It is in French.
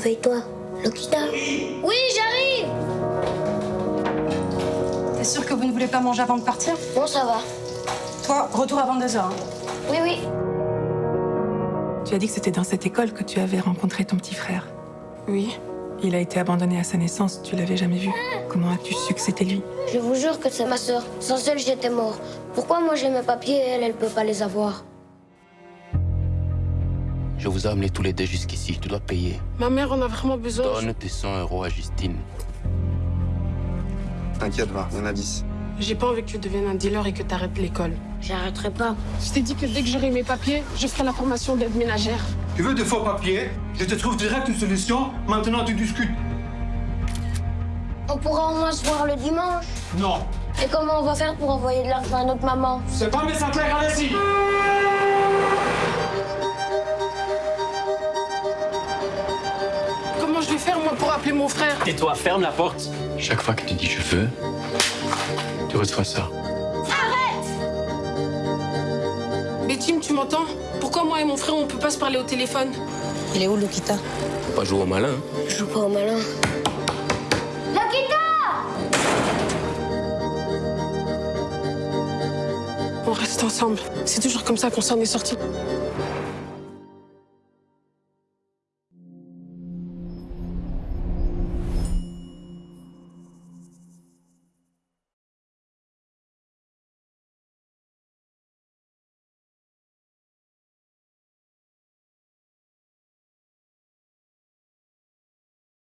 Réveille-toi. Lokita Oui, j'arrive T'es sûr que vous ne voulez pas manger avant de partir? Bon, ça va. Toi, retour à 22h. Hein. Oui, oui. Tu as dit que c'était dans cette école que tu avais rencontré ton petit frère. Oui. Il a été abandonné à sa naissance, tu l'avais jamais vu. Comment as-tu su que c'était lui? Je vous jure que c'est ma sœur. Sans elle, j'étais mort. Pourquoi moi j'ai mes papiers et elle, elle peut pas les avoir? Je vous ai amenés tous les deux jusqu'ici, tu dois payer. Ma mère en a vraiment besoin. Donne tes 100 euros à Justine. T'inquiète, va, il y en a 10. J'ai pas envie que tu deviennes un dealer et que t'arrêtes l'école. J'arrêterai pas. Je t'ai dit que dès que j'aurai mes papiers, je ferai la formation d'aide ménagère. Tu veux de faux papiers? Je te trouve direct une solution. Maintenant, tu discutes. On pourra au moins se voir le dimanche. Non. Et comment on va faire pour envoyer de l'argent à notre maman? C'est pas mes affaires, allez-y. Je vais faire, moi, pour appeler mon frère Tais-toi, ferme la porte. Chaque fois que tu dis je veux, tu reçois ça. Mais Tim, tu m'entends? Pourquoi moi et mon frère, on peut pas se parler au téléphone? Il est où, Lokita Faut pas jouer au malin. hein. Je joue pas au malin. On reste ensemble. C'est toujours comme ça qu'on s'en est sorti.